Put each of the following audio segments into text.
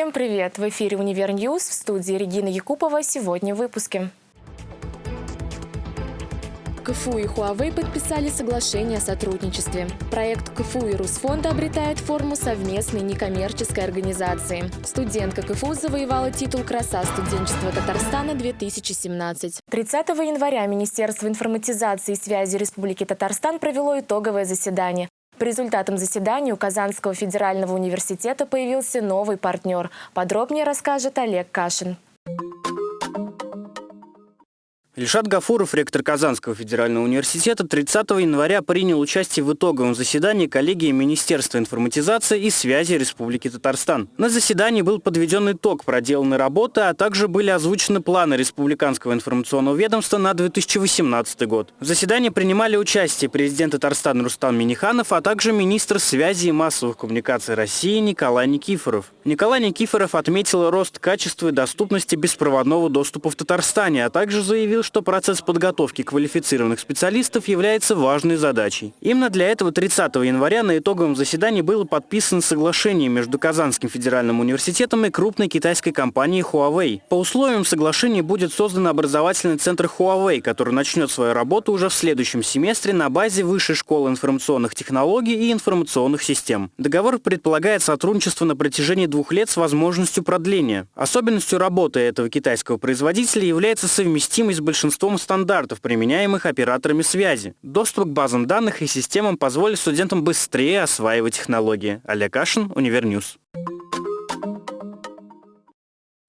Всем привет! В эфире «Univer News» в студии Регина Якупова. Сегодня в выпуске. КФУ и Huawei подписали соглашение о сотрудничестве. Проект КФУ и Русфонда обретает форму совместной некоммерческой организации. Студентка КФУ завоевала титул «Краса студенчества Татарстана-2017». 30 января Министерство информатизации и связи Республики Татарстан провело итоговое заседание. По результатам заседания у Казанского федерального университета появился новый партнер. Подробнее расскажет Олег Кашин. Ильшат Гафуров, ректор Казанского федерального университета, 30 января принял участие в итоговом заседании коллегии Министерства информатизации и связи Республики Татарстан. На заседании был подведен итог проделанной работы, а также были озвучены планы Республиканского информационного ведомства на 2018 год. В заседании принимали участие президент Татарстана Рустам Миниханов, а также министр связи и массовых коммуникаций России Николай Никифоров. Николай Никифоров отметил рост качества и доступности беспроводного доступа в Татарстане, а также заявил, что процесс подготовки квалифицированных специалистов является важной задачей. Именно для этого 30 января на итоговом заседании было подписано соглашение между Казанским федеральным университетом и крупной китайской компанией Huawei. По условиям соглашения будет создан образовательный центр Huawei, который начнет свою работу уже в следующем семестре на базе Высшей школы информационных технологий и информационных систем. Договор предполагает сотрудничество на протяжении двух лет с возможностью продления. Особенностью работы этого китайского производителя является совместимость большинством стандартов, применяемых операторами связи. Доступ к базам данных и системам позволит студентам быстрее осваивать технологии. Олег Кашин, Univer News.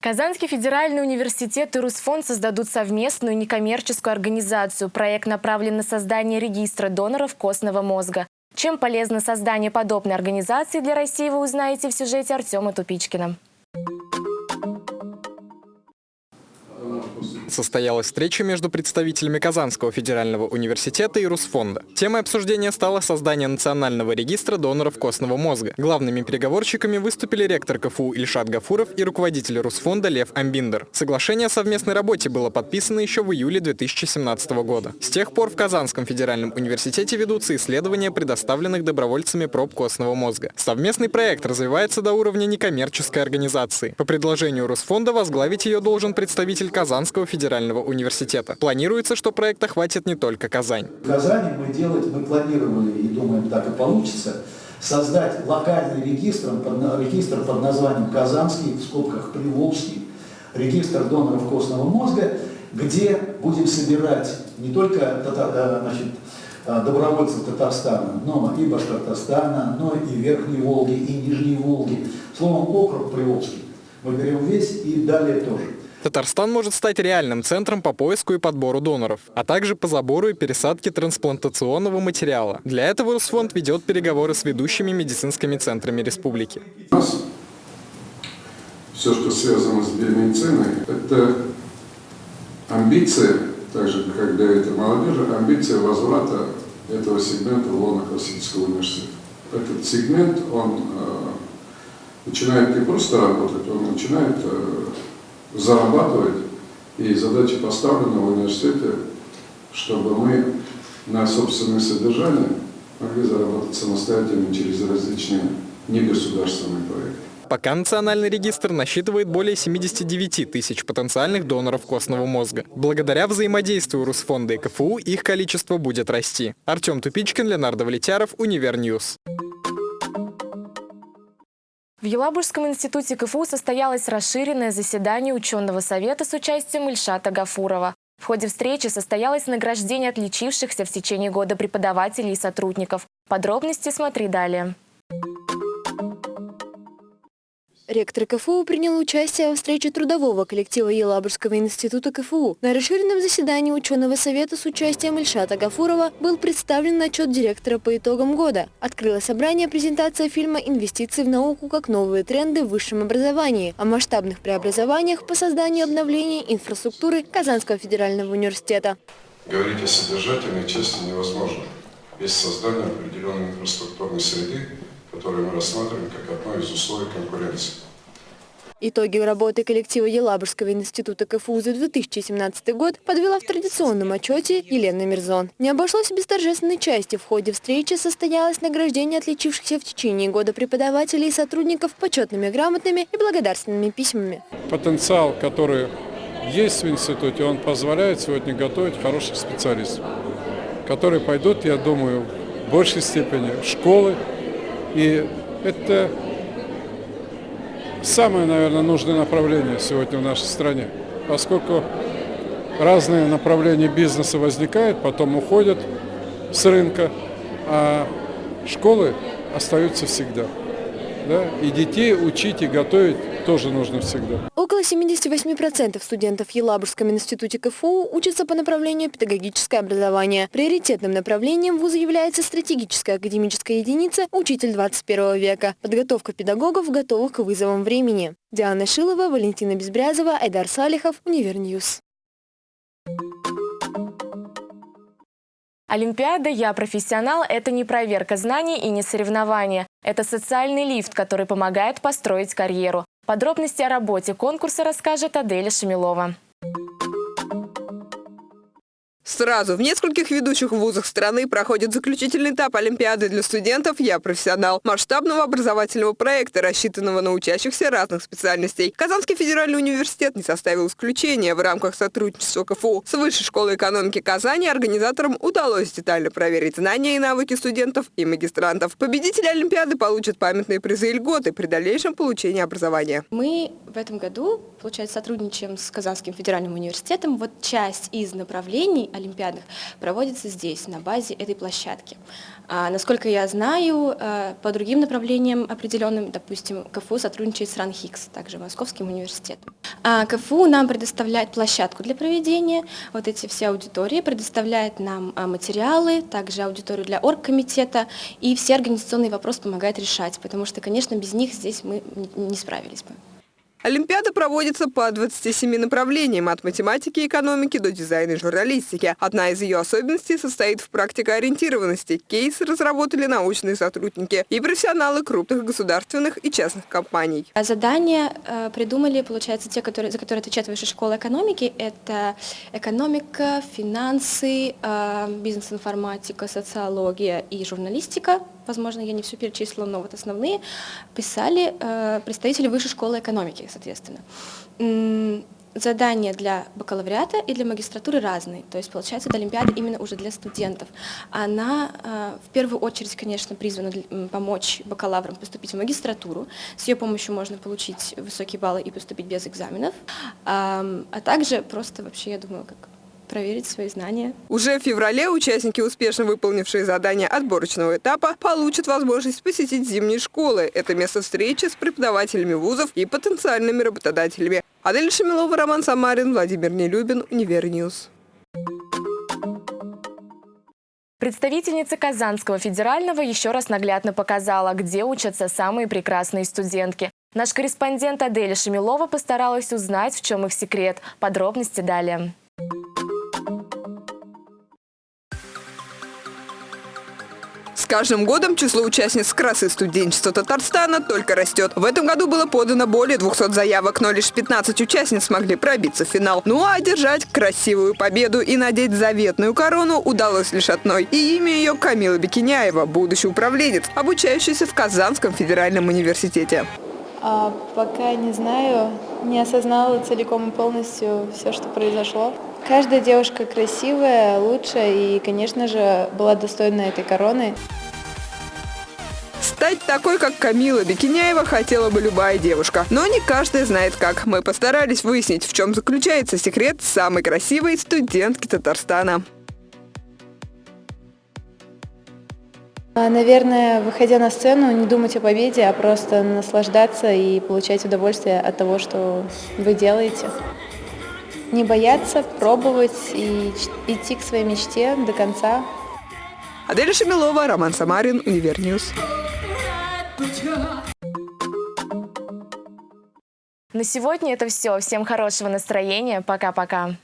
Казанский федеральный университет и Русфонд создадут совместную некоммерческую организацию. Проект направлен на создание регистра доноров костного мозга. Чем полезно создание подобной организации для России, вы узнаете в сюжете Артема Тупичкина. Состоялась встреча между представителями Казанского федерального университета и Русфонда. Темой обсуждения стало создание национального регистра доноров костного мозга. Главными переговорщиками выступили ректор КФУ Ильшат Гафуров и руководитель Русфонда Лев Амбиндер. Соглашение о совместной работе было подписано еще в июле 2017 года. С тех пор в Казанском федеральном университете ведутся исследования предоставленных добровольцами проб костного мозга. Совместный проект развивается до уровня некоммерческой организации. По предложению Русфонда возглавить ее должен представитель Казанского федерального федерального университета. Планируется, что проект охватит не только Казань. В Казани мы делать, мы планировали и думаем, так и получится, создать локальный регистр, регистр под названием Казанский, в скобках Приволжский, регистр доноров костного мозга, где будем собирать не только э, значит, э, добровольцев Татарстана, но и Башкортостана, но и Верхней Волги, и Нижней Волги. Словом, округ Приволжский. Мы берем весь и далее тоже. Татарстан может стать реальным центром по поиску и подбору доноров, а также по забору и пересадке трансплантационного материала. Для этого Русфонд ведет переговоры с ведущими медицинскими центрами республики. У нас все, что связано с биомедициной, это амбиция, так же, как для этой молодежи, амбиция возврата этого сегмента в лоно классического университета. Этот сегмент, он э, начинает не просто работать, он начинает э, зарабатывать. И задача поставлена в университете, чтобы мы на собственное содержание могли заработать самостоятельно через различные негосударственные проекты. Пока национальный регистр насчитывает более 79 тысяч потенциальных доноров костного мозга. Благодаря взаимодействию Русфонда и КФУ их количество будет расти. Артем Тупичкин, Леонардо Влетяров, Univer News. В Елабужском институте КФУ состоялось расширенное заседание ученого совета с участием Ильшата Гафурова. В ходе встречи состоялось награждение отличившихся в течение года преподавателей и сотрудников. Подробности смотри далее. Ректор КФУ принял участие во встрече трудового коллектива Елабужского института КФУ. На расширенном заседании ученого совета с участием Ильшата Гафурова был представлен отчет директора по итогам года. Открыло собрание презентация фильма «Инвестиции в науку как новые тренды в высшем образовании» о масштабных преобразованиях по созданию и обновлению инфраструктуры Казанского федерального университета. Говорить о содержательной части невозможно без создания определенной инфраструктурной среды, которую мы рассматриваем как одно из условий конкуренции. Итоги работы коллектива Елабужского института КФУ за 2017 год подвела в традиционном отчете Елена Мирзон. Не обошлось без торжественной части. В ходе встречи состоялось награждение отличившихся в течение года преподавателей и сотрудников почетными грамотными и благодарственными письмами. Потенциал, который есть в институте, он позволяет сегодня готовить хороших специалистов, которые пойдут, я думаю, в большей степени в школы. И это самое, наверное, нужное направление сегодня в нашей стране, поскольку разные направления бизнеса возникают, потом уходят с рынка, а школы остаются всегда. Да? И детей учить и готовить тоже нужно всегда. Около 78% студентов в Елабужском институте КФУ учатся по направлению педагогическое образование. Приоритетным направлением вуза является стратегическая академическая единица «Учитель 21 века» – подготовка педагогов, готовых к вызовам времени. Диана Шилова, Валентина Безбрязова, Айдар Салихов, Univer News. Олимпиада «Я профессионал» – это не проверка знаний и не соревнование. Это социальный лифт, который помогает построить карьеру. Подробности о работе конкурса расскажет Аделя Шамилова. Сразу в нескольких ведущих вузах страны проходит заключительный этап Олимпиады для студентов «Я профессионал» масштабного образовательного проекта, рассчитанного на учащихся разных специальностей. Казанский федеральный университет не составил исключения. В рамках сотрудничества КФУ с Высшей школой экономики Казани организаторам удалось детально проверить знания и навыки студентов и магистрантов. Победители Олимпиады получат памятные призы и льготы при дальнейшем получении образования. Мы в этом году, получается, сотрудничаем с Казанским федеральным университетом. Вот часть из направлений олимпиадных проводится здесь, на базе этой площадки. А, насколько я знаю, э, по другим направлениям определенным, допустим, КФУ сотрудничает с РАНХИКС, также Московским университетом. А КФУ нам предоставляет площадку для проведения, вот эти все аудитории, предоставляет нам а, материалы, также аудиторию для оргкомитета, и все организационные вопросы помогает решать, потому что, конечно, без них здесь мы не справились бы. Олимпиада проводится по 27 направлениям, от математики и экономики до дизайна и журналистики. Одна из ее особенностей состоит в практикоориентированности. Кейсы разработали научные сотрудники и профессионалы крупных государственных и частных компаний. А задания э, придумали, получается, те, которые, за которые отвечает Высшая школа экономики. Это экономика, финансы, э, бизнес-информатика, социология и журналистика возможно, я не все перечислила, но вот основные, писали э, представители Высшей школы экономики, соответственно. Задания для бакалавриата и для магистратуры разные, то есть получается это Олимпиада именно уже для студентов. Она э, в первую очередь, конечно, призвана помочь бакалаврам поступить в магистратуру. С ее помощью можно получить высокие баллы и поступить без экзаменов, а также просто вообще, я думаю, как проверить свои знания. Уже в феврале участники, успешно выполнившие задания отборочного этапа, получат возможность посетить зимние школы. Это место встречи с преподавателями вузов и потенциальными работодателями. Адель Шамилова, Роман Самарин, Владимир Нелюбин, Univer News. Представительница Казанского федерального еще раз наглядно показала, где учатся самые прекрасные студентки. Наш корреспондент Аделя Шамилова постаралась узнать, в чем их секрет. Подробности далее. Каждым годом число участниц красы студенчества Татарстана только растет. В этом году было подано более 200 заявок, но лишь 15 участниц смогли пробиться в финал. Ну а одержать красивую победу и надеть заветную корону удалось лишь одной. И имя ее Камила Бекиняева, будущий управленец, обучающийся в Казанском федеральном университете. А, пока не знаю, не осознала целиком и полностью все, что произошло. Каждая девушка красивая, лучшая и, конечно же, была достойна этой короны. Стать такой, как Камила Бекиняева, хотела бы любая девушка. Но не каждая знает как. Мы постарались выяснить, в чем заключается секрет самой красивой студентки Татарстана. А, наверное, выходя на сцену, не думать о победе, а просто наслаждаться и получать удовольствие от того, что вы делаете. Не бояться, пробовать и идти к своей мечте до конца. Аделя Шамилова, Роман Самарин, Univer News. На сегодня это все. Всем хорошего настроения. Пока-пока.